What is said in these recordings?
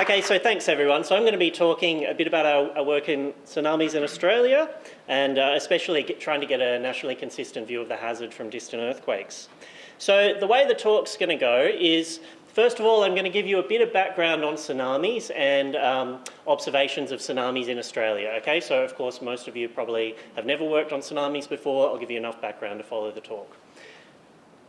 Okay, so thanks everyone. So I'm going to be talking a bit about our, our work in tsunamis in Australia and uh, especially get, trying to get a nationally consistent view of the hazard from distant earthquakes. So the way the talk's going to go is First of all, I'm going to give you a bit of background on tsunamis and um, observations of tsunamis in Australia. Okay, so of course most of you probably have never worked on tsunamis before. I'll give you enough background to follow the talk.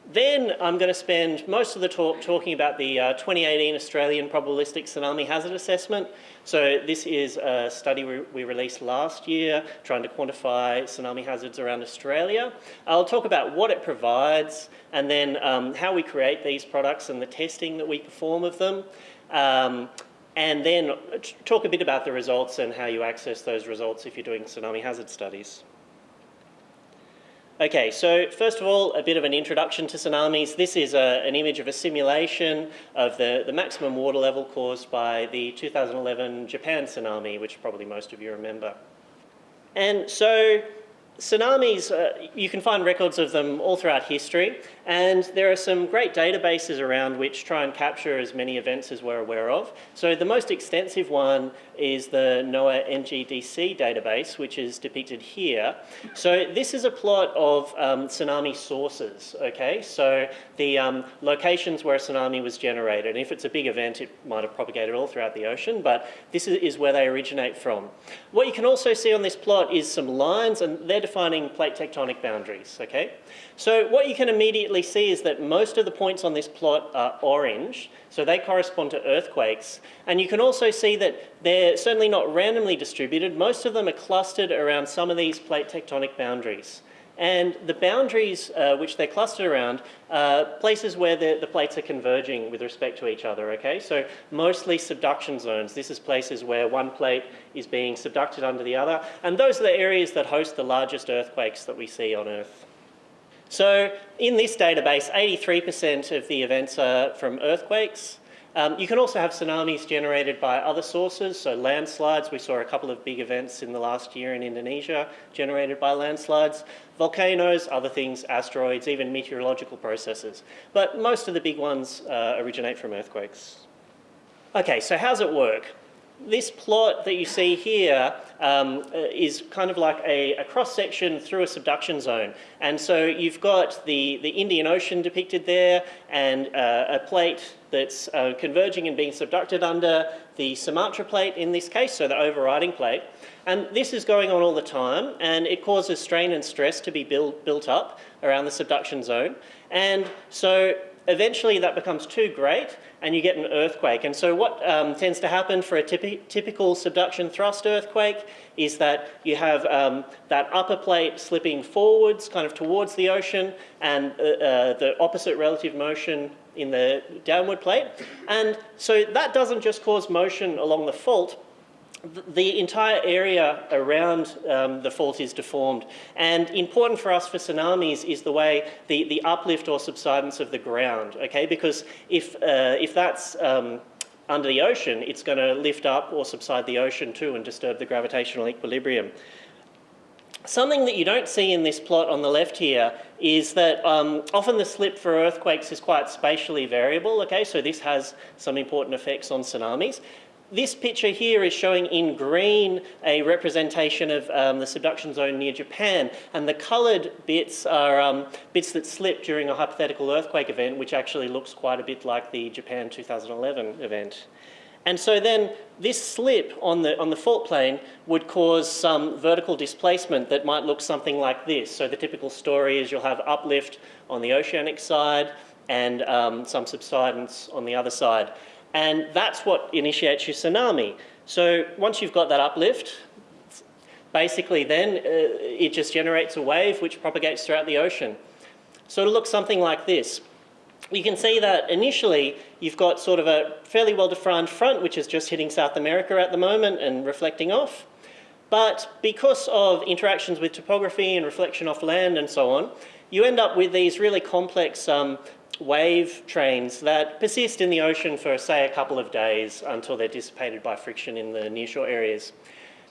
Then I'm going to spend most of the talk talking about the uh, 2018 Australian Probabilistic Tsunami Hazard Assessment. So this is a study we, we, released last year trying to quantify tsunami hazards around Australia. I'll talk about what it provides and then um, how we create these products and the testing that we perform of them. Um, and then talk a bit about the results and how you access those results if you're doing tsunami hazard studies. Okay, so first of all, a bit of an introduction to tsunamis. This is a, an image of a simulation of the, the maximum water level caused by the 2011 Japan tsunami, which probably most of you remember. And so Tsunamis, uh, you can find records of them all throughout history, and there are some great databases around which try and capture as many events as we're aware of. So the most extensive one is the NOAA NGDC database, which is depicted here. So this is a plot of um, tsunami sources, okay? So the um, locations where a tsunami was generated. And if it's a big event, it might have propagated all throughout the ocean, but this is where they originate from. What you can also see on this plot is some lines, and they're defining plate tectonic boundaries, okay? So what you can immediately see is that most of the points on this plot are orange, so they correspond to earthquakes. And you can also see that they're certainly not randomly distributed. Most of them are clustered around some of these plate tectonic boundaries. And the boundaries uh, which they're clustered around are places where the, the, plates are converging with respect to each other, okay? So mostly subduction zones. This is places where one plate is being subducted under the other. And those are the areas that host the largest earthquakes that we see on Earth. So in this database, 83% of the events are from earthquakes, um, you can also have tsunamis generated by other sources, so landslides. We saw a couple of big events in the last year in Indonesia generated by landslides. Volcanoes, other things, asteroids, even meteorological processes. But most of the big ones uh, originate from earthquakes. Okay, so how's it work? This plot that you see here um, uh, is kind of like a, a cross-section through a subduction zone. And so you've got the, the Indian Ocean depicted there and uh, a plate that's uh, converging and being subducted under the Sumatra plate in this case, so the overriding plate. And this is going on all the time and it causes strain and stress to be build, built up around the subduction zone. And so eventually that becomes too great and you get an earthquake. And so what um, tends to happen for a typi typical subduction thrust earthquake is that you have um, that upper plate slipping forwards kind of towards the ocean and uh, uh, the opposite relative motion in the downward plate. And so that doesn't just cause motion along the fault, the entire area around um, the fault is deformed. And important for us for tsunamis is the way the, the uplift or subsidence of the ground, okay? Because if, uh, if that's um, under the ocean, it's going to lift up or subside the ocean too and disturb the gravitational equilibrium. Something that you don't see in this plot on the left here is that um, often the slip for earthquakes is quite spatially variable, okay, so this has some important effects on tsunamis this picture here is showing in green a representation of um, the subduction zone near Japan and the coloured bits are um, bits that slip during a hypothetical earthquake event which actually looks quite a bit like the Japan 2011 event. And so then this slip on the, on the fault plane would cause some vertical displacement that might look something like this. So the typical story is you'll have uplift on the oceanic side and um, some subsidence on the other side. And that's what initiates your tsunami. So once you've got that uplift, basically then uh, it just generates a wave which propagates throughout the ocean. So it'll look something like this. You can see that initially you've got sort of a fairly well-defined front which is just hitting South America at the moment and reflecting off. But because of interactions with topography and reflection off land and so on, you end up with these really complex um, wave trains that persist in the ocean for, say, a couple of days until they're dissipated by friction in the nearshore areas.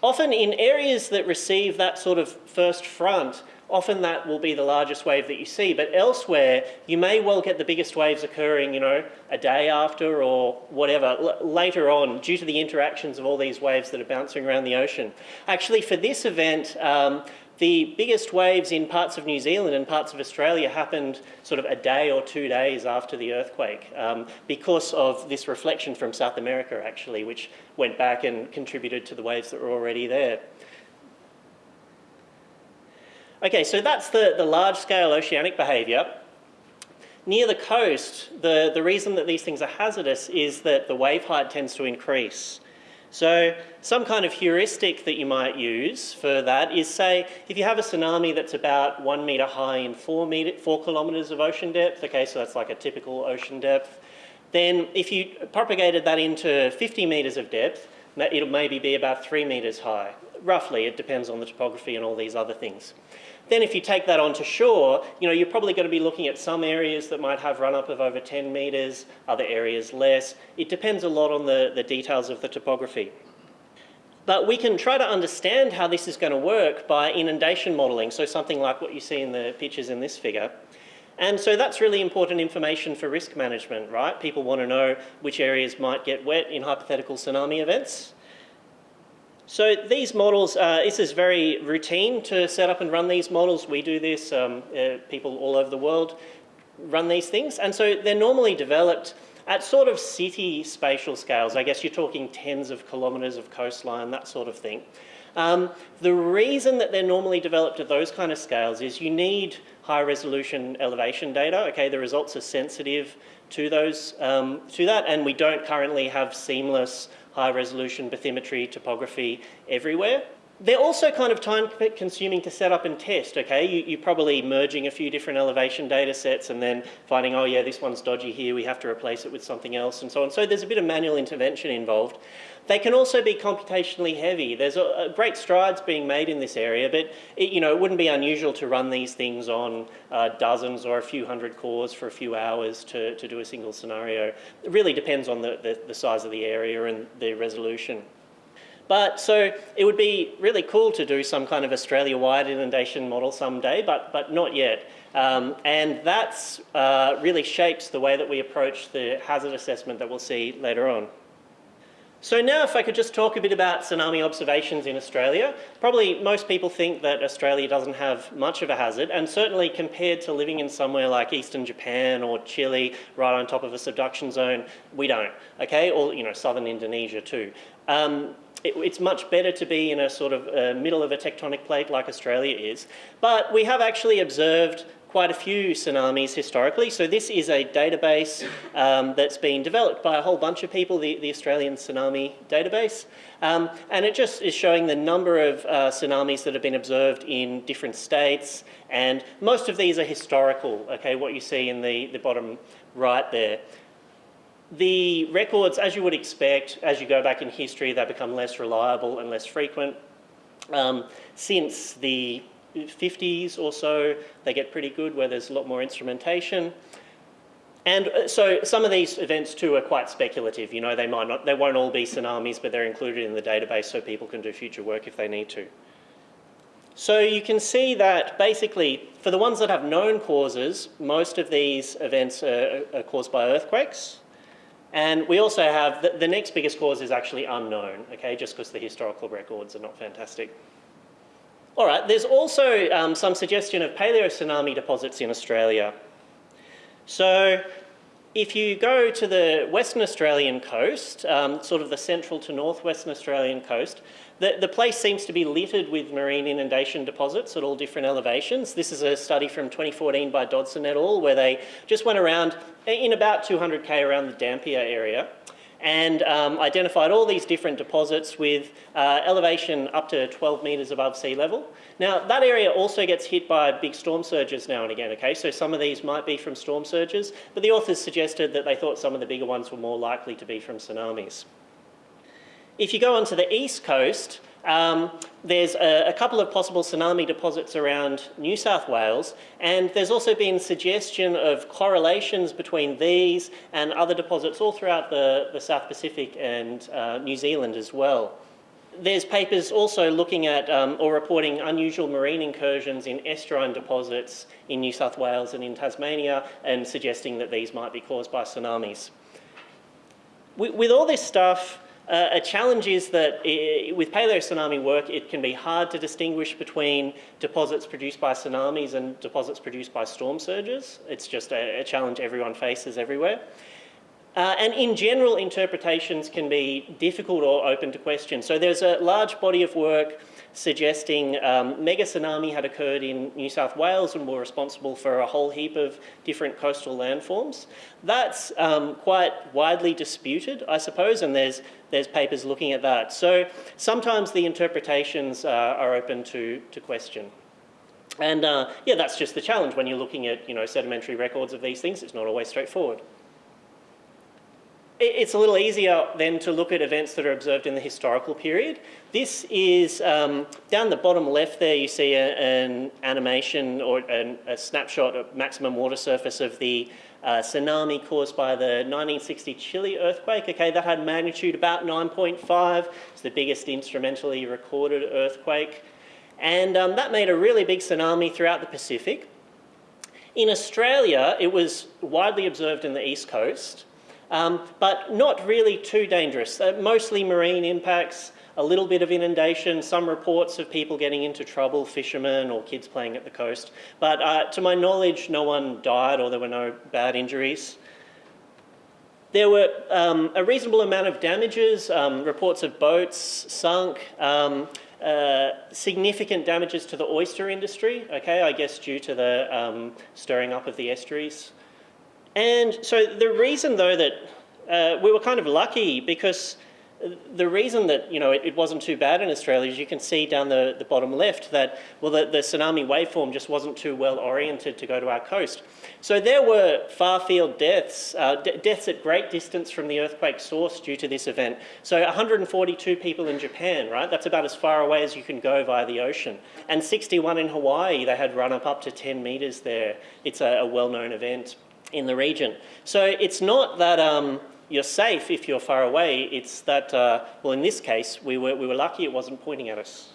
Often in areas that receive that sort of first front, often that will be the largest wave that you see. But elsewhere, you may well get the biggest waves occurring, you know, a day after or whatever, later on, due to the interactions of all these waves that are bouncing around the ocean. Actually, for this event, um, the biggest waves in parts of New Zealand and parts of Australia happened sort of a day or two days after the earthquake um, because of this reflection from South America actually, which went back and contributed to the waves that were already there. Okay, so that's the, the large-scale oceanic behaviour. Near the coast, the, the reason that these things are hazardous is that the wave height tends to increase. So some kind of heuristic that you might use for that is say, if you have a tsunami that's about one metre high in four, meter, four kilometres of ocean depth, okay, so that's like a typical ocean depth, then if you propagated that into 50 metres of depth, it'll maybe be about three metres high. Roughly, it depends on the topography and all these other things. Then if you take that onto shore, you know, you're probably going to be looking at some areas that might have run-up of over 10 metres, other areas less. It depends a lot on the, the details of the topography. But we can try to understand how this is going to work by inundation modelling, so something like what you see in the pictures in this figure. And so that's really important information for risk management, right? People want to know which areas might get wet in hypothetical tsunami events. So these models, uh, this is very routine to set up and run these models. We do this, um, uh, people all over the world run these things. And so they're normally developed at sort of city spatial scales. I guess you're talking tens of kilometres of coastline, that sort of thing. Um, the reason that they're normally developed at those kind of scales is you need high resolution elevation data. Okay, the results are sensitive to those um, to that, and we don't currently have seamless high resolution bathymetry topography everywhere. They're also kind of time consuming to set up and test, okay? You, are probably merging a few different elevation data sets and then finding, oh yeah, this one's dodgy here, we have to replace it with something else and so on. So there's a bit of manual intervention involved. They can also be computationally heavy. There's a, a great strides being made in this area, but it, you know, it wouldn't be unusual to run these things on uh, dozens or a few hundred cores for a few hours to, to do a single scenario. It really depends on the, the, the size of the area and the resolution. But so it would be really cool to do some kind of Australia-wide inundation model someday, but, but not yet. Um, and that uh, really shapes the way that we approach the hazard assessment that we'll see later on. So now if I could just talk a bit about tsunami observations in Australia. Probably most people think that Australia doesn't have much of a hazard and certainly compared to living in somewhere like eastern Japan or Chile right on top of a subduction zone, we don't, okay? Or, you know, southern Indonesia too. Um, it, it's much better to be in a sort of uh, middle of a tectonic plate like Australia is. But we have actually observed quite a few tsunamis historically. So this is a database um, that's been developed by a whole bunch of people, the, the Australian Tsunami Database. Um, and it just is showing the number of uh, tsunamis that have been observed in different states. And most of these are historical, okay, what you see in the, the bottom right there. The records, as you would expect, as you go back in history, they become less reliable and less frequent. Um, since the 50s or so, they get pretty good where there's a lot more instrumentation. And uh, so some of these events too are quite speculative. You know, they might not, they won't all be tsunamis, but they're included in the database so people can do future work if they need to. So you can see that basically for the ones that have known causes, most of these events are, are caused by earthquakes. And we also have, the, the next biggest cause is actually unknown, okay, just because the historical records are not fantastic. All right, there's also um, some suggestion of paleo-tsunami deposits in Australia. So if you go to the Western Australian coast, um, sort of the central to northwestern Australian coast, the, the place seems to be littered with marine inundation deposits at all different elevations. This is a study from 2014 by Dodson et al. where they just went around in about 200k around the Dampier area and um, identified all these different deposits with uh, elevation up to 12 metres above sea level. Now, that area also gets hit by big storm surges now and again, okay? So some of these might be from storm surges, but the authors suggested that they thought some of the bigger ones were more likely to be from tsunamis. If you go onto the east coast, um, there's a, a, couple of possible tsunami deposits around New South Wales and there's also been suggestion of correlations between these and other deposits all throughout the, the South Pacific and uh, New Zealand as well. there's papers also looking at um, or reporting unusual marine incursions in estuarine deposits in New South Wales and in Tasmania and suggesting that these might be caused by tsunamis. With, with all this stuff, uh, a challenge is that it, with paleo tsunami work, it can be hard to distinguish between deposits produced by tsunamis and deposits produced by storm surges. It's just a, a challenge everyone faces everywhere. Uh, and in general, interpretations can be difficult or open to question. So there's a large body of work suggesting um, mega tsunami had occurred in New South Wales and were responsible for a whole heap of different coastal landforms. That's um, quite widely disputed, I suppose, and there's, there's papers looking at that. So sometimes the interpretations uh, are open to, to question. And uh, yeah, that's just the challenge when you're looking at you know, sedimentary records of these things. It's not always straightforward it's a little easier then to look at events that are observed in the historical period. This is, um, down the bottom left there you see a, an animation or an, a snapshot of maximum water surface of the uh, tsunami caused by the 1960 Chile earthquake. Okay, that had magnitude about 9.5. It's the biggest instrumentally recorded earthquake. And um, that made a really big tsunami throughout the Pacific. In Australia, it was widely observed in the east coast um, but not really too dangerous. Uh, mostly marine impacts, a little bit of inundation, some reports of people getting into trouble, fishermen or kids playing at the coast. But uh, to my knowledge, no one died or there were no bad injuries. There were um, a reasonable amount of damages, um, reports of boats sunk, um, uh, significant damages to the oyster industry, okay, I guess due to the um, stirring up of the estuaries. And so the reason though that uh, we were kind of lucky because the reason that you know it, it, wasn't too bad in Australia is you can see down the, the bottom left that well the, the tsunami waveform just wasn't too well oriented to go to our coast. So there were far field deaths, uh, deaths at great distance from the earthquake source due to this event. So 142 people in Japan, right? That's about as far away as you can go via the ocean. And 61 in Hawaii, they had run up up to 10 metres there. It's a, a well-known event in the region. So it's not that um, you're safe if you're far away, it's that, uh, well in this case, we were, we were lucky it wasn't pointing at us.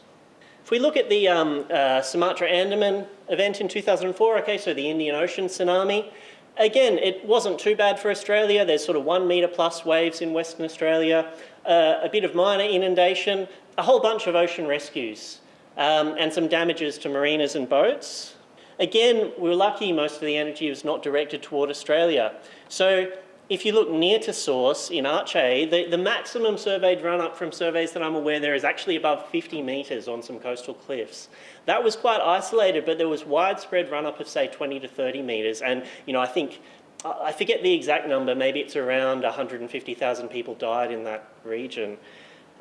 If we look at the um, uh, Sumatra Andaman event in 2004, okay, so the Indian Ocean tsunami, again, it wasn't too bad for Australia. There's sort of one metre plus waves in Western Australia, uh, a bit of minor inundation, a whole bunch of ocean rescues, um, and some damages to marinas and boats. Again, we were lucky most of the energy was not directed toward Australia. So if you look near to source in Aceh, the, the maximum surveyed run up from surveys that I'm aware there is actually above 50 metres on some coastal cliffs. That was quite isolated, but there was widespread run up of say 20 to 30 metres. And, you know, I think, I forget the exact number, maybe it's around 150,000 people died in that region.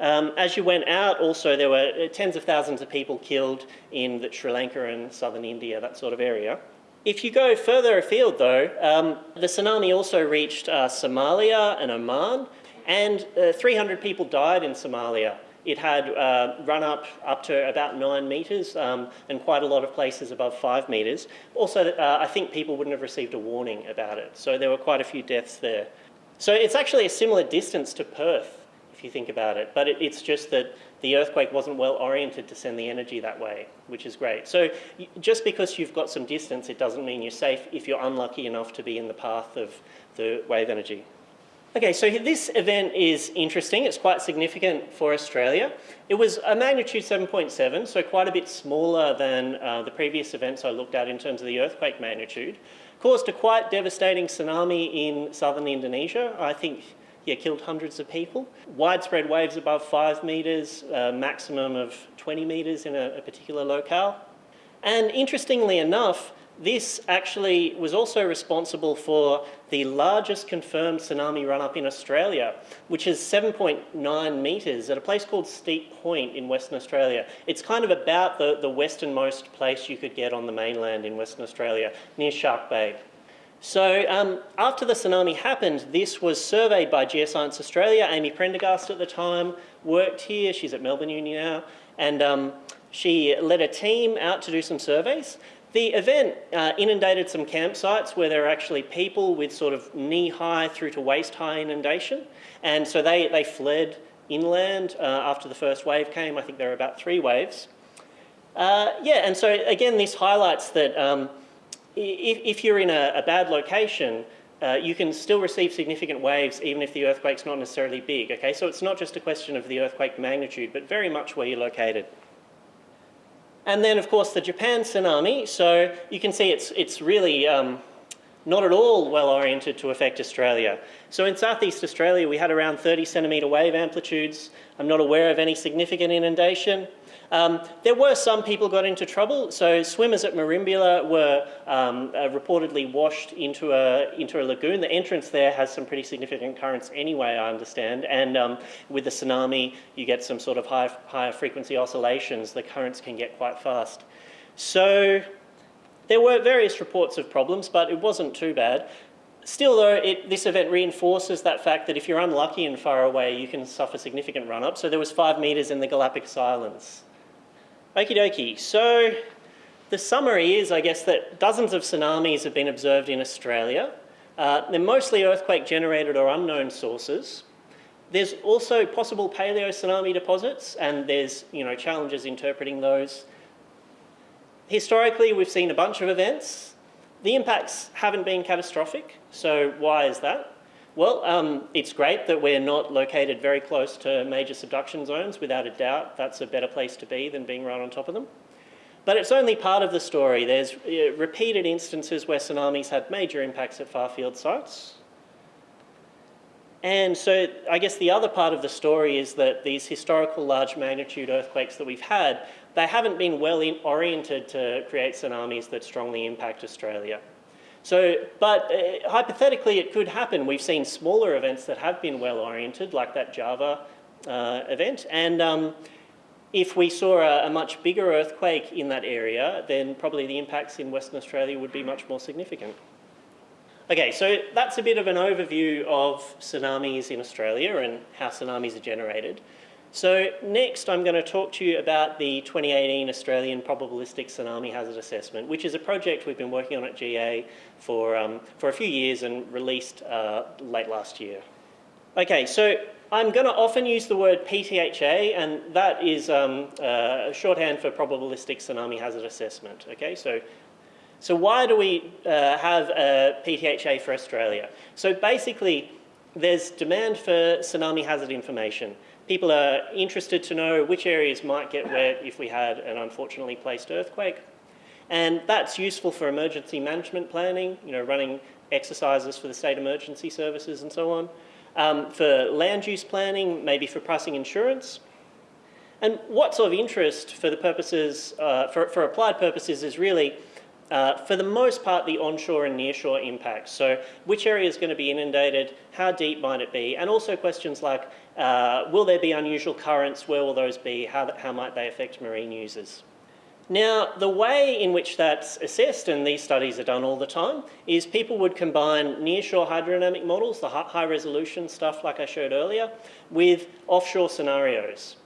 Um, as you went out, also there were uh, tens of thousands of people killed in the Sri Lanka and southern India, that sort of area. If you go further afield though, um, the tsunami also reached uh, Somalia and Oman, and uh, 300 people died in Somalia. It had uh, run up up to about nine metres um, and quite a lot of places above five metres. Also, uh, I think people wouldn't have received a warning about it, so there were quite a few deaths there. So it's actually a similar distance to Perth you think about it. But it, it's just that the earthquake wasn't well oriented to send the energy that way, which is great. So just because you've got some distance, it doesn't mean you're safe if you're unlucky enough to be in the path of the wave energy. Okay, so this event is interesting. It's quite significant for Australia. It was a magnitude 7.7, so quite a bit smaller than uh, the previous events I looked at in terms of the earthquake magnitude. Caused a quite devastating tsunami in southern Indonesia. I think yeah, killed hundreds of people. Widespread waves above five metres, a maximum of 20 metres in a, a particular locale. And interestingly enough, this actually was also responsible for the largest confirmed tsunami run-up in Australia, which is 7.9 metres at a place called Steep Point in Western Australia. It's kind of about the, the westernmost place you could get on the mainland in Western Australia, near Shark Bay. So um, after the tsunami happened, this was surveyed by Geoscience Australia. Amy Prendergast at the time worked here. She's at Melbourne Uni now. And um, she led a team out to do some surveys. The event uh, inundated some campsites where there are actually people with sort of knee-high through to waist-high inundation. And so they, they fled inland uh, after the first wave came. I think there were about three waves. Uh, yeah, and so again, this highlights that um, if, if, you're in a, a bad location, uh, you can still receive significant waves even if the earthquake's not necessarily big, okay? So it's not just a question of the earthquake magnitude, but very much where you're located. And then, of course, the Japan tsunami. So you can see it's, it's really um, not at all well oriented to affect Australia. So in southeast Australia, we had around 30 centimetre wave amplitudes. I'm not aware of any significant inundation. Um, there were some people got into trouble. So swimmers at Merimbula were um, uh, reportedly washed into a, into a lagoon. The entrance there has some pretty significant currents anyway, I understand. And um, with the tsunami, you get some sort of high, higher frequency oscillations. The currents can get quite fast. So there were various reports of problems, but it wasn't too bad. Still though, it, this event reinforces that fact that if you're unlucky and far away, you can suffer significant run-up. So there was five metres in the Galapagos Islands. Okie dokie, so the summary is, I guess, that dozens of tsunamis have been observed in Australia. Uh, they're mostly earthquake generated or unknown sources. There's also possible paleo tsunami deposits and there's you know, challenges interpreting those. Historically, we've seen a bunch of events. The impacts haven't been catastrophic, so why is that? Well, um, it's great that we're not located very close to major subduction zones. Without a doubt, that's a better place to be than being right on top of them. But it's only part of the story. There's uh, repeated instances where tsunamis had major impacts at far-field sites. And so I guess the other part of the story is that these historical large magnitude earthquakes that we've had, they haven't been well oriented to create tsunamis that strongly impact Australia. So, but uh, hypothetically it could happen. We've seen smaller events that have been well oriented, like that Java uh, event. And um, if we saw a, a, much bigger earthquake in that area, then probably the impacts in Western Australia would be much more significant. Okay, so that's a bit of an overview of tsunamis in Australia and how tsunamis are generated. So next I'm going to talk to you about the 2018 Australian Probabilistic Tsunami Hazard Assessment, which is a project we've been working on at GA for, um, for a few years and released uh, late last year. Okay, so I'm going to often use the word PTHA and that is um, uh, shorthand for Probabilistic Tsunami Hazard Assessment. Okay, so so why do we uh, have a PTHA for Australia? So basically, there's demand for tsunami hazard information. People are interested to know which areas might get wet if we had an unfortunately placed earthquake. And that's useful for emergency management planning, you know, running exercises for the state emergency services and so on. Um, for land use planning, maybe for pricing insurance. And what's of interest for the purposes, uh, for, for applied purposes is really uh, for the most part, the onshore and nearshore impacts. So which area is going to be inundated, how deep might it be, and also questions like, uh, will there be unusual currents, where will those be, how, how might they affect marine users? Now, the way in which that's assessed, and these studies are done all the time, is people would combine nearshore hydrodynamic models, the high resolution stuff like I showed earlier, with offshore scenarios.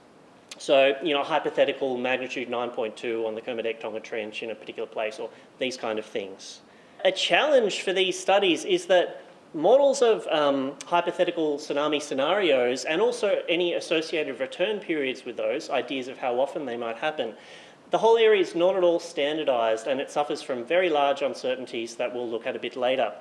So, you know, hypothetical magnitude 9.2 on the Kermadec Tonga Trench in a particular place or these kind of things. A challenge for these studies is that models of um, hypothetical tsunami scenarios and also any associated return periods with those, ideas of how often they might happen, the whole area is not at all standardised and it suffers from very large uncertainties that we'll look at a bit later.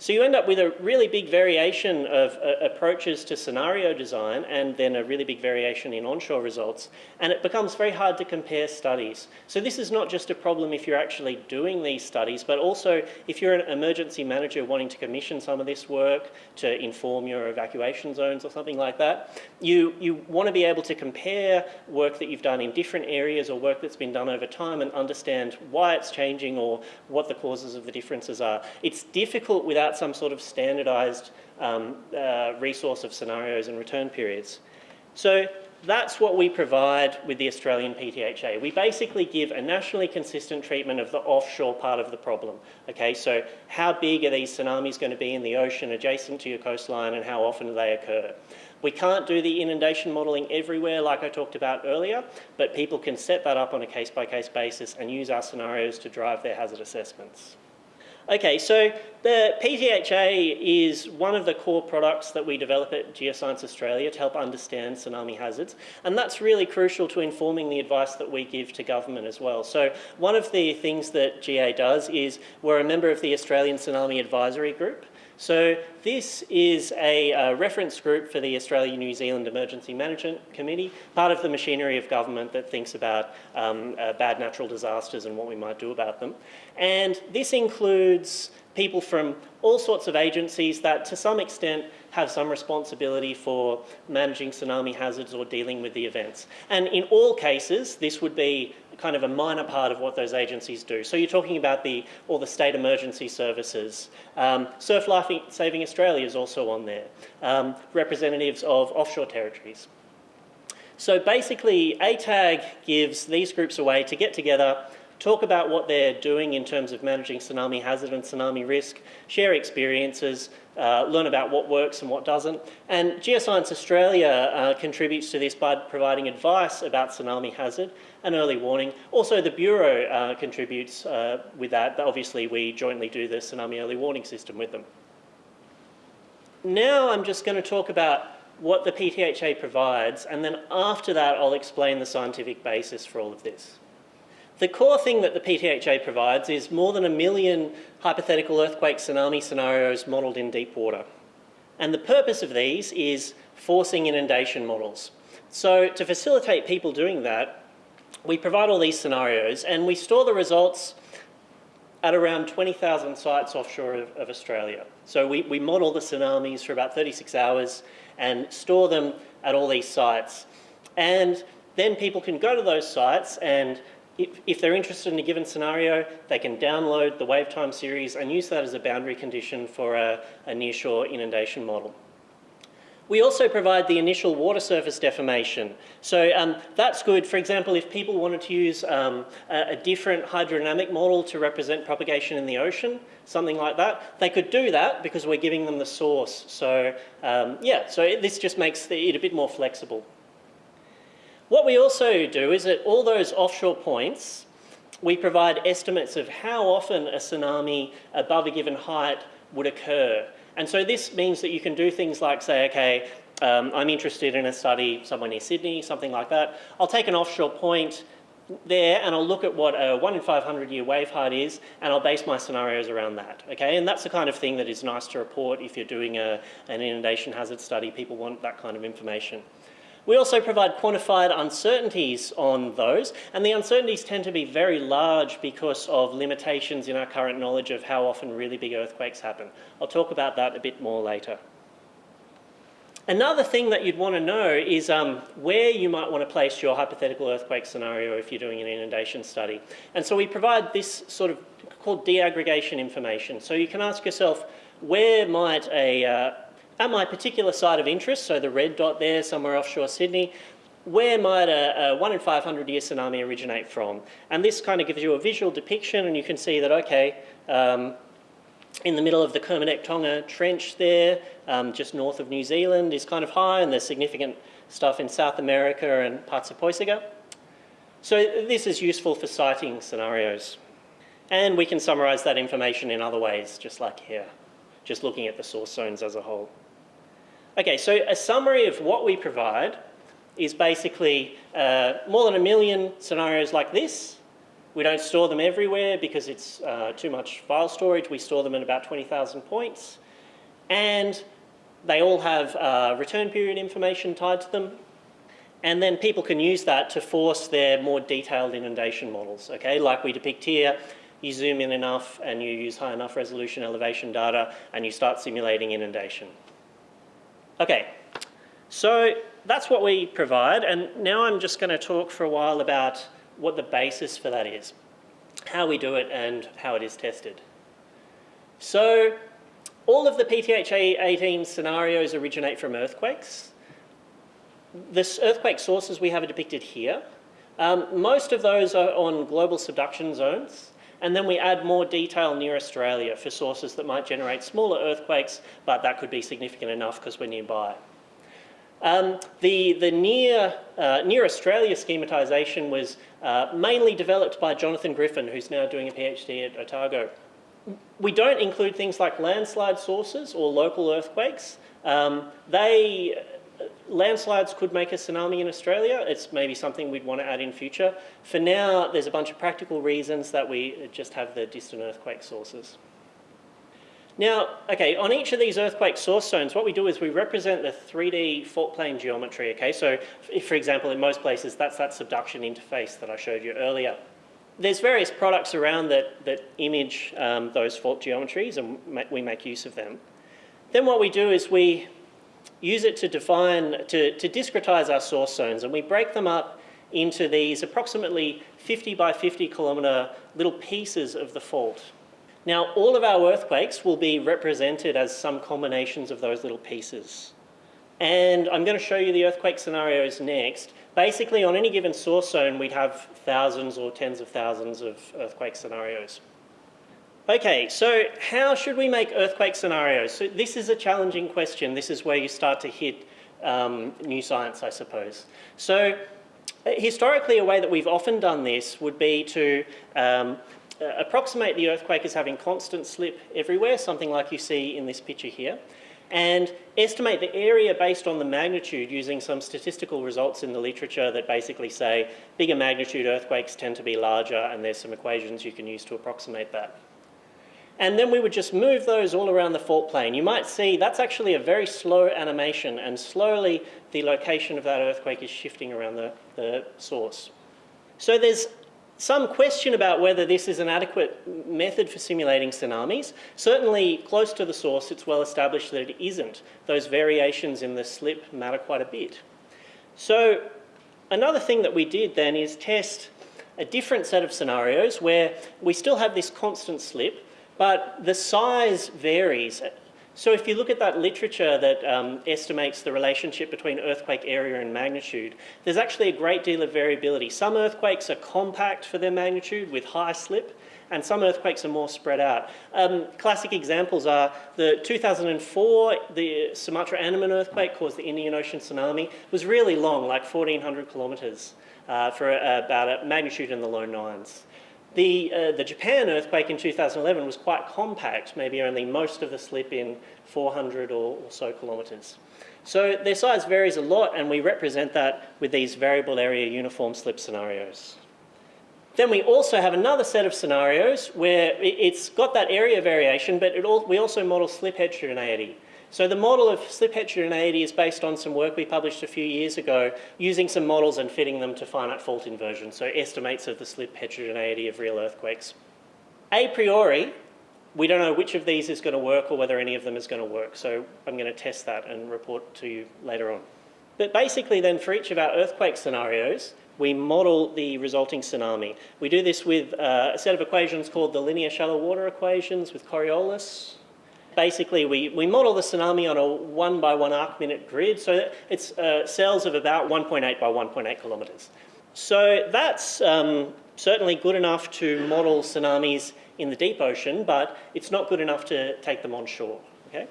So you end up with a really big variation of uh, approaches to scenario design and then a really big variation in onshore results. And it becomes very hard to compare studies. So this is not just a problem if you're actually doing these studies, but also if you're an emergency manager wanting to commission some of this work to inform your evacuation zones or something like that, you, you want to be able to compare work that you've done in different areas or work that's been done over time and understand why it's changing or what the causes of the differences are. It's difficult without without some sort of standardized um, uh, resource of scenarios and return periods. So that's what we provide with the Australian PTHA. We basically give a nationally consistent treatment of the offshore part of the problem. Okay, so how big are these tsunamis going to be in the ocean adjacent to your coastline and how often do they occur? We can't do the inundation modelling everywhere like I talked about earlier, but people can set that up on a case-by-case -case basis and use our scenarios to drive their hazard assessments. Okay, so the PTHA is one of the core products that we develop at Geoscience Australia to help understand tsunami hazards, and that's really crucial to informing the advice that we give to government as well. So one of the things that GA does is we're a member of the Australian Tsunami Advisory Group, so this is a, a reference group for the Australia-New Zealand Emergency Management Committee, part of the machinery of government that thinks about um, uh, bad natural disasters and what we might do about them. And this includes people from all sorts of agencies that to some extent have some responsibility for managing tsunami hazards or dealing with the events. And in all cases, this would be kind of a minor part of what those agencies do. So you're talking about the, all the state emergency services. Um, Surf Life Saving Australia is also on there. Um, representatives of offshore territories. So basically, ATAG gives these groups a way to get together talk about what they're doing in terms of managing tsunami hazard and tsunami risk, share experiences, uh, learn about what works and what doesn't. And Geoscience Australia uh, contributes to this by providing advice about tsunami hazard and early warning. Also, the Bureau uh, contributes uh, with that. Obviously, we jointly do the tsunami early warning system with them. Now I'm just going to talk about what the PTHA provides, and then after that, I'll explain the scientific basis for all of this. The core thing that the PTHA provides is more than a million hypothetical earthquake tsunami scenarios modelled in deep water. And the purpose of these is forcing inundation models. So to facilitate people doing that, we provide all these scenarios and we store the results at around 20,000 sites offshore of, of Australia. So we, we model the tsunamis for about 36 hours and store them at all these sites. And then people can go to those sites and if, if they're interested in a given scenario, they can download the WaveTime series and use that as a boundary condition for a, a nearshore inundation model. We also provide the initial water surface deformation. So um, that's good. For example, if people wanted to use um, a, a, different hydrodynamic model to represent propagation in the ocean, something like that, they could do that because we're giving them the source. So um, yeah, so it, this just makes it a bit more flexible. What we also do is at all those offshore points, we provide estimates of how often a tsunami above a given height would occur. And so this means that you can do things like say, okay, um, I'm interested in a study somewhere near Sydney, something like that. I'll take an offshore point there and I'll look at what a 1 in 500 year wave height is and I'll base my scenarios around that, okay? And that's the kind of thing that is nice to report if you're doing a, an inundation hazard study. People want that kind of information. We also provide quantified uncertainties on those, and the uncertainties tend to be very large because of limitations in our current knowledge of how often really big earthquakes happen. I'll talk about that a bit more later. Another thing that you'd want to know is um, where you might want to place your hypothetical earthquake scenario if you're doing an inundation study. And so we provide this sort of called deaggregation information. So you can ask yourself, where might a, uh, at my particular site of interest, so the red dot there, somewhere offshore Sydney, where might a, a 1 in 500 year tsunami originate from? And this kind of gives you a visual depiction and you can see that, okay, um, in the middle of the Kermadec Tonga Trench there, um, just north of New Zealand, is kind of high and there's significant stuff in South America and parts of Puysegur. So this is useful for siting scenarios. And we can summarise that information in other ways, just like here, just looking at the source zones as a whole. Okay, so a summary of what we provide is basically uh, more than a million scenarios like this. We don't store them everywhere because it's uh, too much file storage. We store them in about 20,000 points. And they all have uh, return period information tied to them. And then people can use that to force their more detailed inundation models, okay? Like we depict here, you zoom in enough and you use high enough resolution elevation data and you start simulating inundation. Okay, so that's what we provide and now I'm just going to talk for a while about what the basis for that is, how we do it and how it is tested. So all of the PTHA 18 scenarios originate from earthquakes. The earthquake sources we have are depicted here. Um, most of those are on global subduction zones. And then we add more detail near Australia for sources that might generate smaller earthquakes, but that could be significant enough because we're nearby. Um, the the near, uh, near Australia schematization was uh, mainly developed by Jonathan Griffin, who's now doing a PhD at Otago. We don't include things like landslide sources or local earthquakes. Um, they, landslides could make a tsunami in Australia. It's maybe something we'd want to add in future. For now, there's a bunch of practical reasons that we just have the distant earthquake sources. Now, okay, on each of these earthquake source zones, what we do is we represent the 3D fault plane geometry, okay? So, if, for example, in most places, that's that subduction interface that I showed you earlier. There's various products around that, that image um, those fault geometries, and we make use of them. Then what we do is we use it to define, to, to discretize our source zones, and we break them up into these approximately 50 by 50 kilometre little pieces of the fault. Now, all of our earthquakes will be represented as some combinations of those little pieces. And I'm going to show you the earthquake scenarios next. Basically, on any given source zone, we'd have thousands or tens of thousands of earthquake scenarios. Okay, so how should we make earthquake scenarios? So this is a challenging question. This is where you start to hit um, new science, I suppose. So historically, a way that we've often done this would be to um, uh, approximate the earthquake as having constant slip everywhere, something like you see in this picture here, and estimate the area based on the magnitude using some statistical results in the literature that basically say bigger magnitude earthquakes tend to be larger and there's some equations you can use to approximate that. And then we would just move those all around the fault plane. You might see that's actually a very slow animation and slowly the location of that earthquake is shifting around the, the source. So there's some question about whether this is an adequate method for simulating tsunamis. Certainly close to the source, it's well established that it isn't. Those variations in the slip matter quite a bit. So another thing that we did then is test a different set of scenarios where we still have this constant slip, but the size varies so if you look at that literature that um, estimates the relationship between earthquake area and magnitude, there's actually a great deal of variability. Some earthquakes are compact for their magnitude with high slip, and some earthquakes are more spread out. Um, classic examples are the 2004, the Sumatra Andaman earthquake caused the Indian Ocean tsunami, was really long, like 1,400 kilometres, uh, for a, about a magnitude in the low nines. The, uh, the Japan earthquake in 2011 was quite compact, maybe only most of the slip in 400 or, or so kilometres. So their size varies a lot and we represent that with these variable area uniform slip scenarios. Then we also have another set of scenarios where it's got that area variation, but all, we also model slip heterogeneity. So the model of slip heterogeneity is based on some work we published a few years ago using some models and fitting them to finite fault inversion, so estimates of the slip heterogeneity of real earthquakes. A priori, we don't know which of these is going to work or whether any of them is going to work, so I'm going to test that and report to you later on. But basically then for each of our earthquake scenarios, we model the resulting tsunami. We do this with uh, a set of equations called the linear shallow water equations with Coriolis, basically we, we model the tsunami on a one by one arc minute grid. So it's uh, cells of about 1.8 by 1.8 kilometres. So that's um, certainly good enough to model tsunamis in the deep ocean, but it's not good enough to take them on shore. Okay?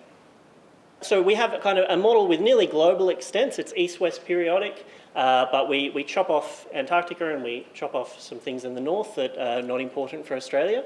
So we have a kind of a model with nearly global extents. It's east-west periodic, uh, but we, we chop off Antarctica and we chop off some things in the north that are not important for Australia.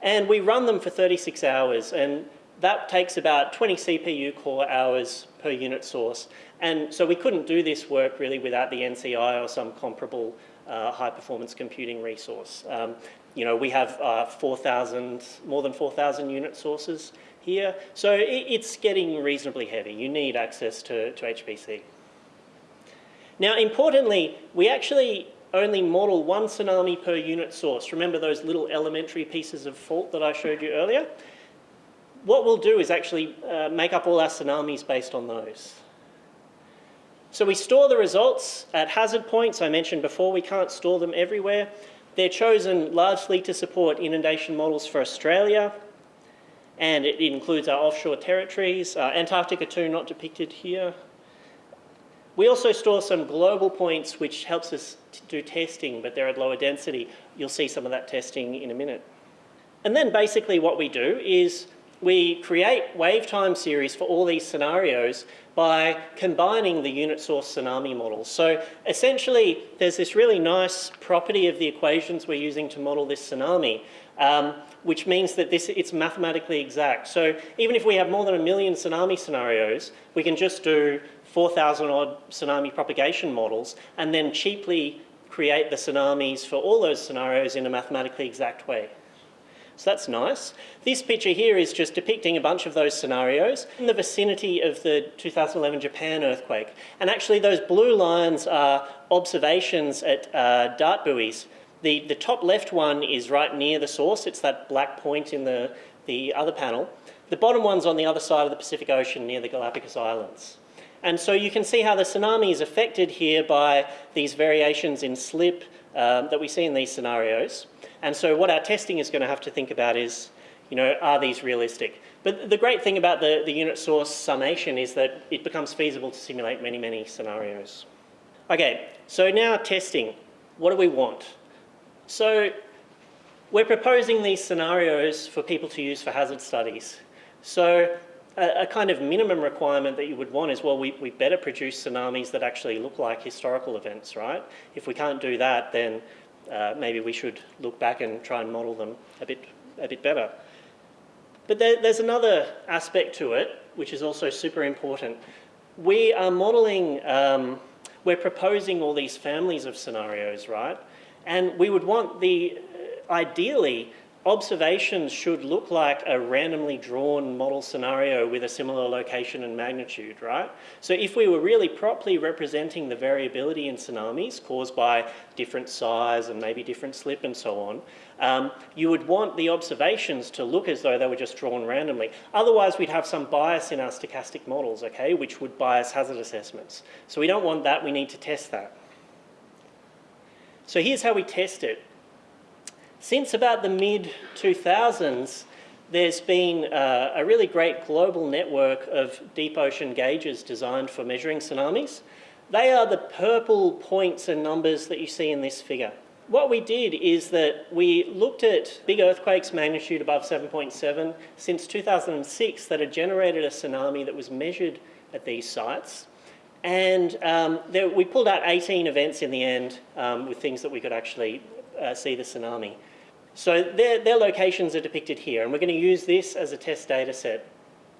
And we run them for 36 hours. And that takes about 20 CPU core hours per unit source. And so we couldn't do this work really without the NCI or some comparable uh, high performance computing resource. Um, you know, we have uh, 4,000, more than 4,000 unit sources here. So it, it's getting reasonably heavy. You need access to, to HPC. Now, importantly, we actually only model one tsunami per unit source. Remember those little elementary pieces of fault that I showed you earlier? What we'll do is actually uh, make up all our tsunamis based on those. So we store the results at hazard points. I mentioned before we can't store them everywhere. They're chosen largely to support inundation models for Australia, and it includes our offshore territories. Uh, Antarctica too, not depicted here. We also store some global points which helps us do testing, but they're at lower density. You'll see some of that testing in a minute. And then basically what we do is we create wave time series for all these scenarios by combining the unit source tsunami models. So essentially, there's this really nice property of the equations we're using to model this tsunami, um, which means that this it's mathematically exact. So even if we have more than a million tsunami scenarios, we can just do 4,000 odd tsunami propagation models and then cheaply create the tsunamis for all those scenarios in a mathematically exact way. So that's nice. This picture here is just depicting a bunch of those scenarios in the vicinity of the 2011 Japan earthquake. And actually those blue lines are observations at uh, DART buoys. The, the top left one is right near the source. It's that black point in the, the other panel. The bottom one's on the other side of the Pacific Ocean near the Galapagos Islands. And so you can see how the tsunami is affected here by these variations in slip um, that we see in these scenarios. And so what our testing is going to have to think about is, you know, are these realistic? But the great thing about the, the unit source summation is that it becomes feasible to simulate many, many scenarios. Okay, so now testing. What do we want? So we're proposing these scenarios for people to use for hazard studies. So a, a, kind of minimum requirement that you would want is, well, we, we better produce tsunamis that actually look like historical events, right? If we can't do that, then uh, maybe we should look back and try and model them a bit, a bit better. But there, there's another aspect to it, which is also super important. We are modeling, um, we're proposing all these families of scenarios, right? And we would want the, ideally, observations should look like a randomly drawn model scenario with a similar location and magnitude, right? So if we were really properly representing the variability in tsunamis caused by different size and maybe different slip and so on, um, you would want the observations to look as though they were just drawn randomly. Otherwise, we'd have some bias in our stochastic models, okay, which would bias hazard assessments. So we don't want that, we need to test that. So here's how we test it. Since about the mid-2000s, there's been uh, a really great global network of deep ocean gauges designed for measuring tsunamis. They are the purple points and numbers that you see in this figure. What we did is that we looked at big earthquakes magnitude above 7.7 since 2006 that had generated a tsunami that was measured at these sites. And um, there, we pulled out 18 events in the end um, with things that we could actually uh, see the tsunami. So their, their locations are depicted here, and we're going to use this as a test data set.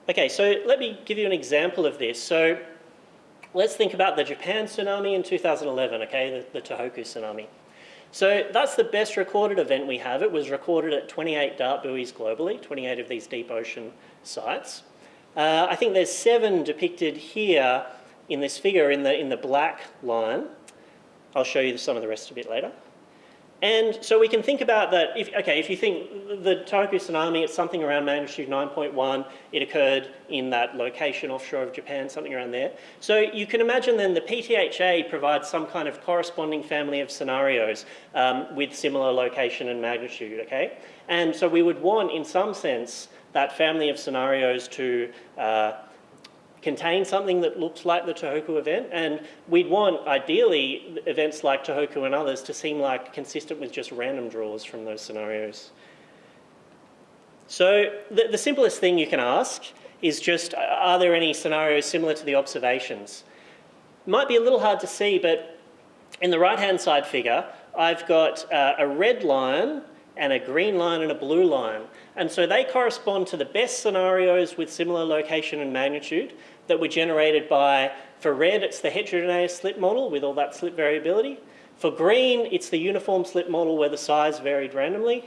Okay, so let me give you an example of this. So let's think about the Japan tsunami in 2011, okay, the, the Tohoku tsunami. So that's the best recorded event we have. It was recorded at 28 DART buoys globally, 28 of these deep ocean sites. Uh, I think there's seven depicted here in this figure in the, in the black line. I'll show you some of the rest a bit later. And so we can think about that, if, okay, if you think the Tohoku tsunami, it's something around magnitude 9.1, it occurred in that location offshore of Japan, something around there. So you can imagine then the PTHA provides some kind of corresponding family of scenarios um, with similar location and magnitude, okay? And so we would want, in some sense, that family of scenarios to uh, contain something that looks like the Tohoku event, and we'd want, ideally, events like Tohoku and others to seem like consistent with just random draws from those scenarios. So the, the simplest thing you can ask is just, are there any scenarios similar to the observations? Might be a little hard to see, but in the right-hand side figure, I've got uh, a red line and a green line and a blue line. And so they correspond to the best scenarios with similar location and magnitude that were generated by, for red, it's the heterogeneous slip model with all that slip variability. For green, it's the uniform slip model where the size varied randomly.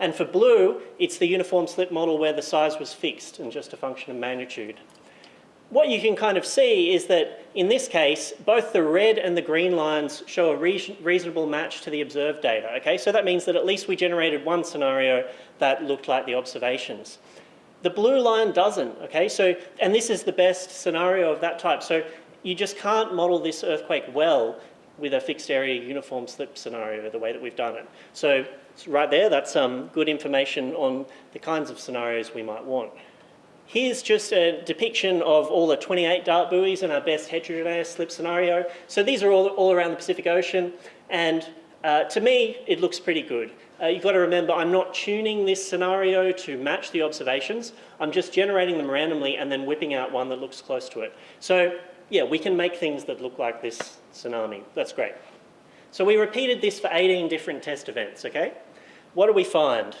And for blue, it's the uniform slip model where the size was fixed and just a function of magnitude. What you can kind of see is that in this case, both the red and the green lines show a reasonable match to the observed data, okay? So that means that at least we generated one scenario that looked like the observations. The blue line doesn't, okay? So, and this is the best scenario of that type. So you just can't model this earthquake well with a fixed area uniform slip scenario the way that we've done it. So right there, that's um, good information on the kinds of scenarios we might want. Here's just a depiction of all the 28 DART buoys in our best heterogeneous slip scenario. So these are all, all around the Pacific Ocean, and uh, to me, it looks pretty good. uh, you've got to remember I'm not tuning this scenario to match the observations. I'm just generating them randomly and then whipping out one that looks close to it. So yeah, we can make things that look like this tsunami. That's great. So we repeated this for 18 different test events, okay? What do we find?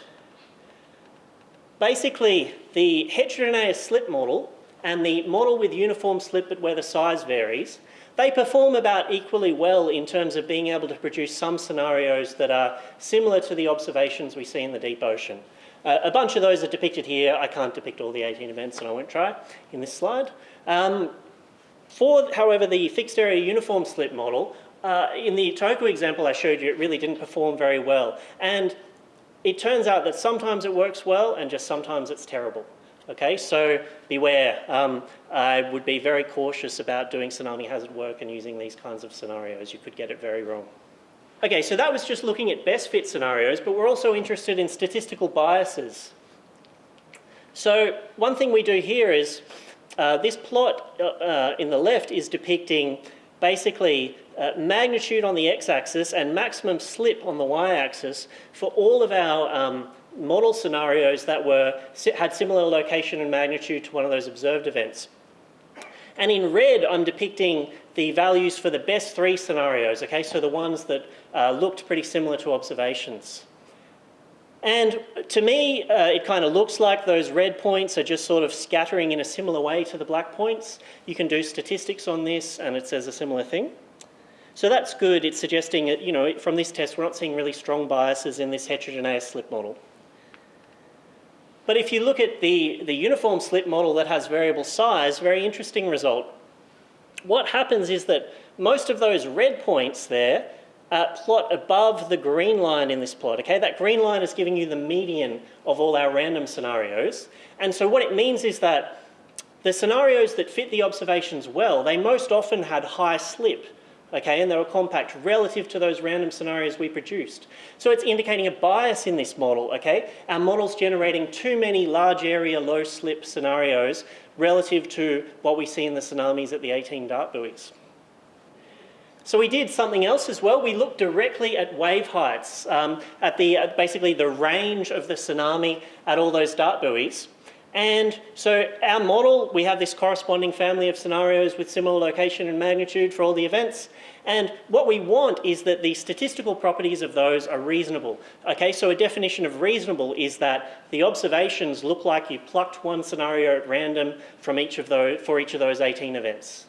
Basically, the heterogeneous slip model and the model with uniform slip but where the size varies, they perform about equally well in terms of being able to produce some scenarios that are similar to the observations we see in the deep ocean. Uh, a bunch of those are depicted here. I can't depict all the 18 events and I won't try in this slide. Um, for, however, the fixed area uniform slip model, uh, in the Tohoku example I showed you, it really didn't perform very well. And it turns out that sometimes it works well and just sometimes it's terrible. Okay, so beware. Um, I would be very cautious about doing tsunami hazard work and using these kinds of scenarios. You could get it very wrong. Okay, so that was just looking at best fit scenarios, but we're also interested in statistical biases. So one thing we do here is uh, this plot uh, uh, in the left is depicting basically uh, magnitude on the x-axis and maximum slip on the y-axis for all of our um, model scenarios that were, had similar location and magnitude to one of those observed events. And in red, I'm depicting the values for the best three scenarios, okay, so the ones that uh, looked pretty similar to observations. And to me, uh, it kind of looks like those red points are just sort of scattering in a similar way to the black points. You can do statistics on this and it says a similar thing. So that's good. It's suggesting, that, you know, from this test, we're not seeing really strong biases in this heterogeneous slip model. But if you look at the, the uniform slip model that has variable size, very interesting result. What happens is that most of those red points there uh, plot above the green line in this plot, okay? That green line is giving you the median of all our random scenarios. And so what it means is that the scenarios that fit the observations well, they most often had high slip okay, and they were compact relative to those random scenarios we produced. So it's indicating a bias in this model, okay? Our model's generating too many large area, low slip scenarios relative to what we see in the tsunamis at the 18 DART buoys. So we did something else as well. We looked directly at wave heights, um, at the uh, basically the range of the tsunami at all those DART buoys. And so our model, we have this corresponding family of scenarios with similar location and magnitude for all the events. And what we want is that the statistical properties of those are reasonable. Okay, so a definition of reasonable is that the observations look like you plucked one scenario at random from each of those, for each of those 18 events.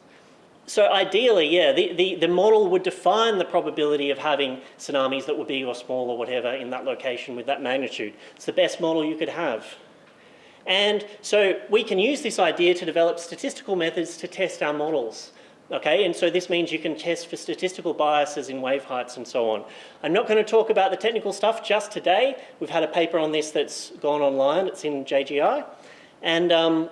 So ideally, yeah, the, the, the, model would define the probability of having tsunamis that were big or small or whatever in that location with that magnitude. It's the best model you could have. And so we can use this idea to develop statistical methods to test our models. Okay, and so this means you can test for statistical biases in wave heights and so on. I'm not going to talk about the technical stuff just today. We've had a paper on this that's gone online. It's in GJI. And um,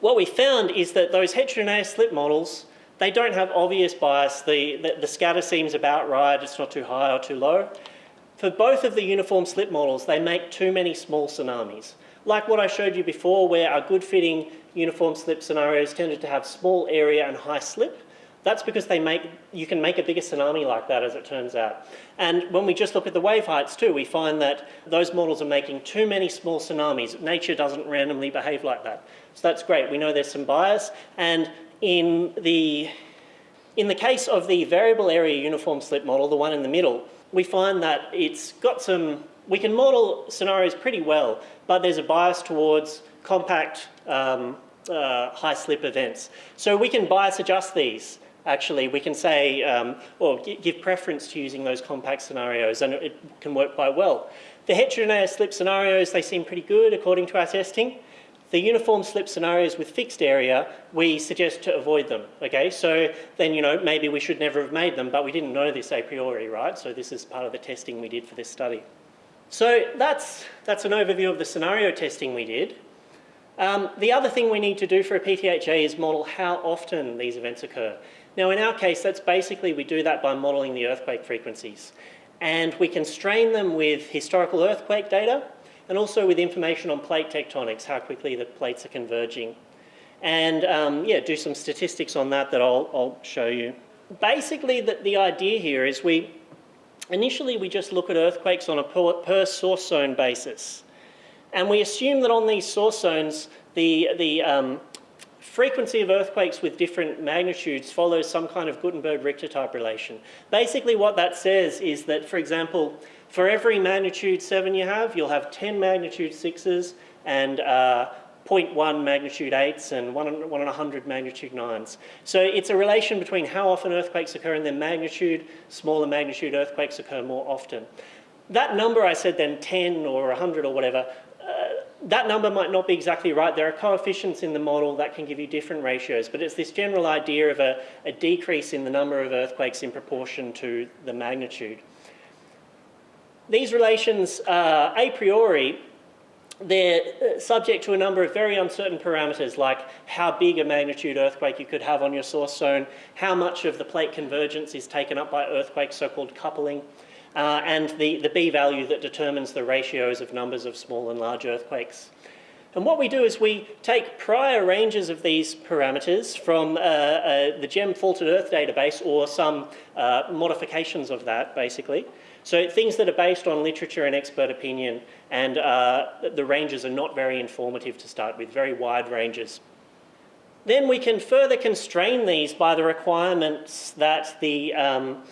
what we found is that those heterogeneous slip models, they don't have obvious bias. The, the, the scatter seems about right. It's not too high or too low. For both of the uniform slip models, they make too many small tsunamis like what I showed you before where our good fitting uniform slip scenarios tended to have small area and high slip, that's because they make, you can make a bigger tsunami like that as it turns out. And when we just look at the wave heights too, we find that those models are making too many small tsunamis. Nature doesn't randomly behave like that. So that's great. We know there's some bias. And in the, in the case of the variable area uniform slip model, the one in the middle, we find that it's got some we can model scenarios pretty well, but there's a bias towards compact um, uh, high slip events. So we can bias adjust these actually. We can say, um, or give preference to using those compact scenarios and it can work quite well. The heterogeneous slip scenarios, they seem pretty good according to our testing. The uniform slip scenarios with fixed area, we suggest to avoid them, okay? So then, you know, maybe we should never have made them, but we didn't know this a priori, right? So this is part of the testing we did for this study. So that's, that's an overview of the scenario testing we did. Um, the other thing we need to do for a PTHA is model how often these events occur. Now in our case, that's basically, we do that by modeling the earthquake frequencies. And we constrain them with historical earthquake data and also with information on plate tectonics, how quickly the plates are converging. And um, yeah, do some statistics on that that I'll, I'll show you. Basically, the, the idea here is we, initially we just look at earthquakes on a per, source zone basis. And we assume that on these source zones, the, the um, frequency of earthquakes with different magnitudes follows some kind of Gutenberg-Richter type relation. Basically what that says is that, for example, for every magnitude 7 you have, you'll have 10 magnitude 6s and uh, 0.1 magnitude 8s and 1 in 100 magnitude 9s. So it's a relation between how often earthquakes occur and their magnitude. Smaller magnitude earthquakes occur more often. That number I said then 10 or 100 or whatever, uh, that number might not be exactly right. There are coefficients in the model that can give you different ratios, but it's this general idea of a, a decrease in the number of earthquakes in proportion to the magnitude. These relations, uh, a priori, they're uh, subject to a number of very uncertain parameters like how big a magnitude earthquake you could have on your source zone, how much of the plate convergence is taken up by earthquakes, so-called coupling, uh, and the, the B value that determines the ratios of numbers of small and large earthquakes. And what we do is we take prior ranges of these parameters from uh, uh, the GEM Faulted Earth database or some uh, modifications of that, basically. So things that are based on literature and expert opinion and uh, the ranges are not very informative to start with, very wide ranges. Then we can further constrain these by the requirements that the, um,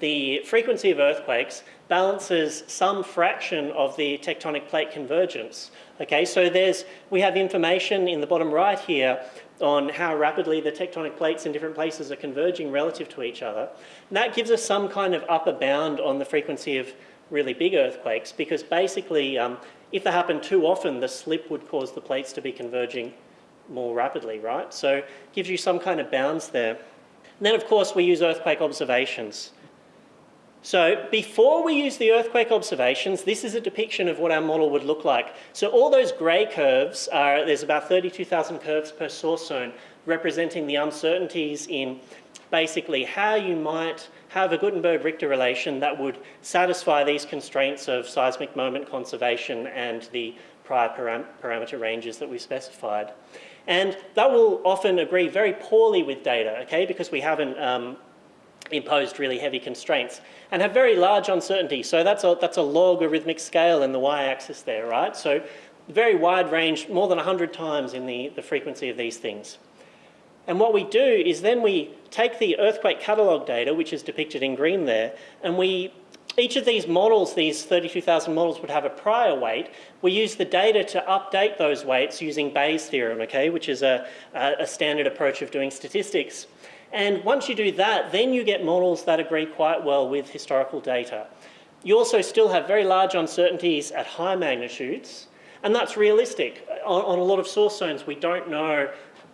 the frequency of earthquakes balances some fraction of the tectonic plate convergence. Okay, so there's, we have information in the bottom right here on how rapidly the tectonic plates in different places are converging relative to each other. And that gives us some kind of upper bound on the frequency of really big earthquakes because basically um, if they happen too often, the slip would cause the plates to be converging more rapidly, right? So it gives you some kind of bounds there. And then of course we use earthquake observations. So before we use the earthquake observations, this is a depiction of what our model would look like. So all those grey curves are, there's about 32,000 curves per source zone representing the uncertainties in basically how you might have a Gutenberg-Richter relation that would satisfy these constraints of seismic moment conservation and the prior param parameter ranges that we specified. And that will often agree very poorly with data, okay, because we haven't um, imposed really heavy constraints and have very large uncertainty. So that's a, that's a logarithmic scale in the y-axis there, right? So very wide range, more than 100 times in the, the frequency of these things. And what we do is then we take the earthquake catalogue data, which is depicted in green there, and we each of these models, these 32,000 models would have a prior weight. We use the data to update those weights using Bayes' theorem, okay, which is a, a standard approach of doing statistics. And once you do that, then you get models that agree quite well with historical data. You also still have very large uncertainties at high magnitudes, and that's realistic. On, on, a lot of source zones, we don't know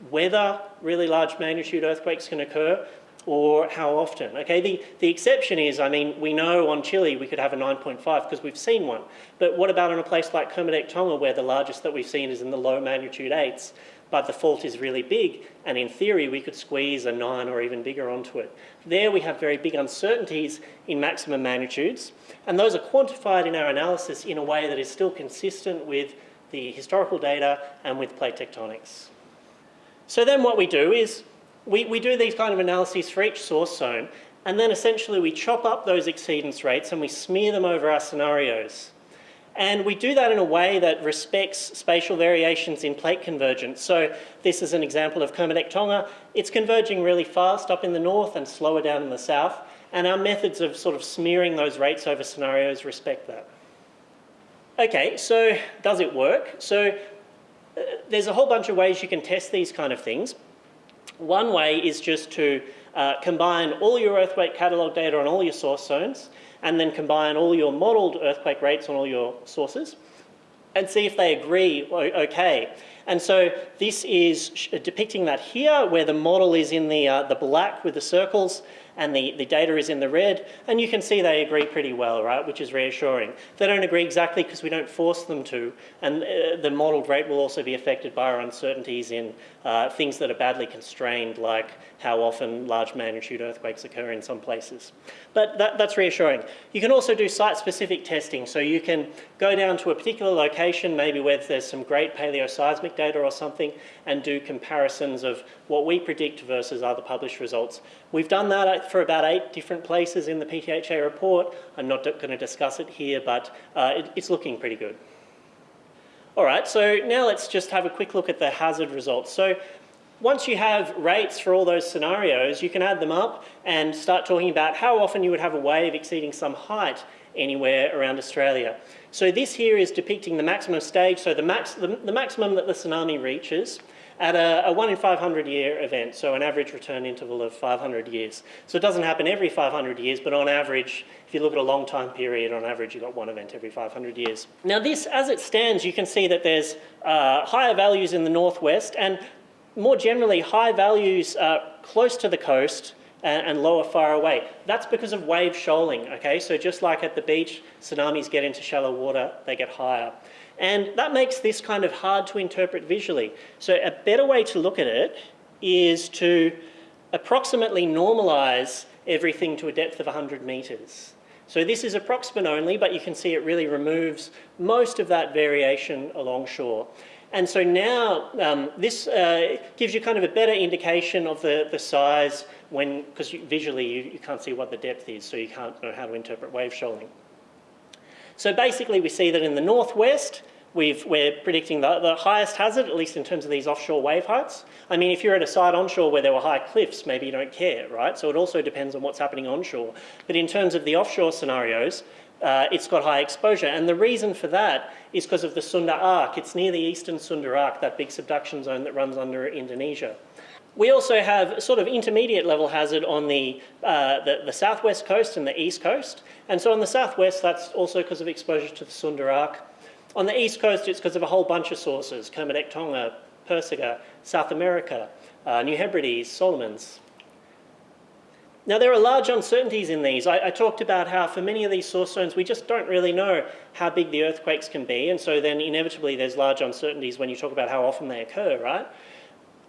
whether really large magnitude earthquakes can occur or how often. Okay, the, the exception is, I mean, we know on Chile we could have a 9.5 because we've seen one. But what about in a place like Kermadec Tonga where the largest that we've seen is in the low magnitude 8s? But the fault is really big, and in theory we could squeeze a 9 or even bigger onto it. There we have very big uncertainties in maximum magnitudes, and those are quantified in our analysis in a way that is still consistent with the historical data and with plate tectonics. So then what we do is we, we do these kind of analyses for each source zone, and then essentially we chop up those exceedance rates and we smear them over our scenarios. And we do that in a way that respects spatial variations in plate convergence. So this is an example of Kermadec Tonga. It's converging really fast up in the north and slower down in the south. And our methods of sort of smearing those rates over scenarios respect that. Okay, so does it work? So uh, there's a whole bunch of ways you can test these kind of things. One way is just to uh, combine all your earthquake catalogue data on all your source zones and then combine all your modelled earthquake rates on all your sources and see if they agree okay. And so this is depicting that here where the model is in the, uh, the black with the circles and the, the data is in the red, and you can see they agree pretty well, right, which is reassuring. They don't agree exactly because we don't force them to, and uh, the modelled rate will also be affected by our uncertainties in uh, things that are badly constrained, like how often large magnitude earthquakes occur in some places. But that, that's reassuring. You can also do site-specific testing, so you can go down to a particular location, maybe where there's some great paleoseismic data or something, and do comparisons of what we predict versus other published results. We've done that for about eight different places in the PTHA report. I'm not going to discuss it here, but uh, it, it's looking pretty good. All right, so now let's just have a quick look at the hazard results. So once you have rates for all those scenarios, you can add them up and start talking about how often you would have a wave exceeding some height anywhere around Australia. So this here is depicting the maximum stage, so the, max, the, the maximum that the tsunami reaches at a, a 1 in 500 year event, so an average return interval of 500 years. So it doesn't happen every 500 years, but on average, if you look at a long time period, on average you've got one event every 500 years. Now this, as it stands, you can see that there's uh, higher values in the northwest and more generally high values uh, close to the coast and, and lower far away. That's because of wave shoaling, okay? So just like at the beach, tsunamis get into shallow water, they get higher. And that makes this kind of hard to interpret visually. So a better way to look at it is to approximately normalize everything to a depth of 100 metres. So this is approximate only, but you can see it really removes most of that variation along shore. And so now um, this uh, gives you kind of a better indication of the, the size when, because visually you, you can't see what the depth is, so you can't know how to interpret wave shoaling. So basically we see that in the northwest, we are predicting the, the, highest hazard, at least in terms of these offshore wave heights. I mean, if you're at a site onshore where there were high cliffs, maybe you don't care, right? So it also depends on what's happening onshore. But in terms of the offshore scenarios, uh, it's got high exposure. And the reason for that is because of the Sunda Arc. It's near the eastern Sunda Arc, that big subduction zone that runs under Indonesia. We also have sort of intermediate level hazard on the, uh, the, the, southwest coast and the east coast. And so on the southwest, that's also because of exposure to the Sunda Arc. On the east coast, it's because of a whole bunch of sources, Kermadec Tonga, Puysegur, South America, uh, New Hebrides, Solomons. Now, there are large uncertainties in these. I, I, talked about how for many of these source zones, we just don't really know how big the earthquakes can be. And so then inevitably there's large uncertainties when you talk about how often they occur, right?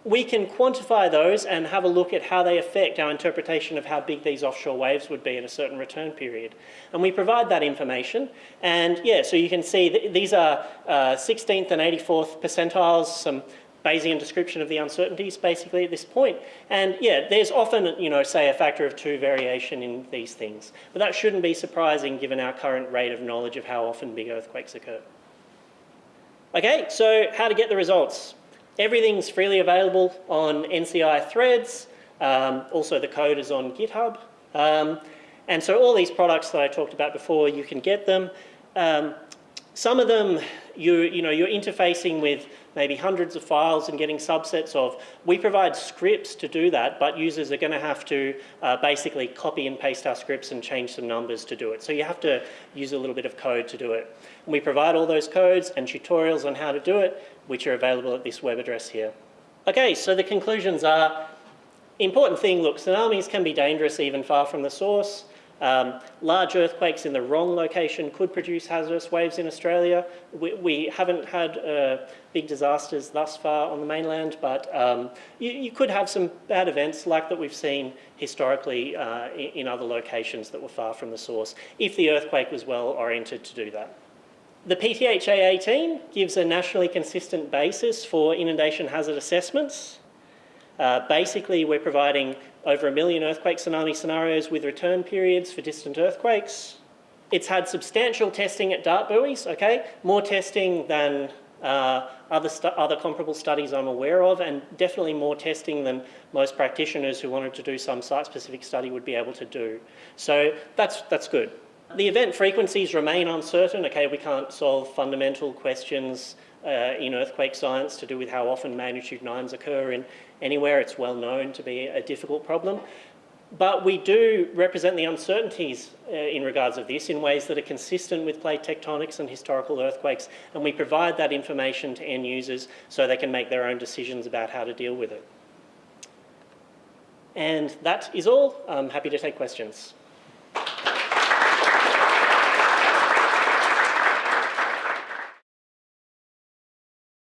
We can quantify those and have a look at how they affect our interpretation of how big these offshore waves would be in a certain return period. And we provide that information. And yeah, so you can see th these are uh, 16th and 84th percentiles, some Bayesian description of the uncertainties basically at this point. And yeah, there's often, you know, say a factor of two variation in these things. But that shouldn't be surprising given our current rate of knowledge of how often big earthquakes occur. Okay, so how to get the results. Everything's freely available on NCI THREDDS. Um, also, the code is on GitHub. Um, and so all these products that I talked about before, you can get them. Um, some of them, you, you know, you're interfacing with maybe hundreds of files and getting subsets of. We provide scripts to do that, but users are going to have to uh, basically copy and paste our scripts and change some numbers to do it. So you have to use a little bit of code to do it. And we provide all those codes and tutorials on how to do it, which are available at this web address here. Okay, so the conclusions are, important thing, look, tsunamis can be dangerous even far from the source. Um, large earthquakes in the wrong location could produce hazardous waves in Australia. We, we haven't had uh, big disasters thus far on the mainland, but um, you, you, could have some bad events like that we've seen historically uh, in, other locations that were far from the source, if the earthquake was well oriented to do that. The PTHA 18 gives a nationally consistent basis for inundation hazard assessments. Uh, basically, we're providing over a million earthquake tsunami scenarios with return periods for distant earthquakes. It's had substantial testing at DART buoys, okay? More testing than uh, other, other comparable studies I'm aware of, and definitely more testing than most practitioners who wanted to do some site-specific study would be able to do. So that's, that's good. The event frequencies remain uncertain. Okay, we can't solve fundamental questions uh, in earthquake science to do with how often magnitude 9s occur in anywhere. It's well known to be a difficult problem. But we do represent the uncertainties uh, in regards of this in ways that are consistent with plate tectonics and historical earthquakes, and we provide that information to end users so they can make their own decisions about how to deal with it. And that is all. I'm happy to take questions.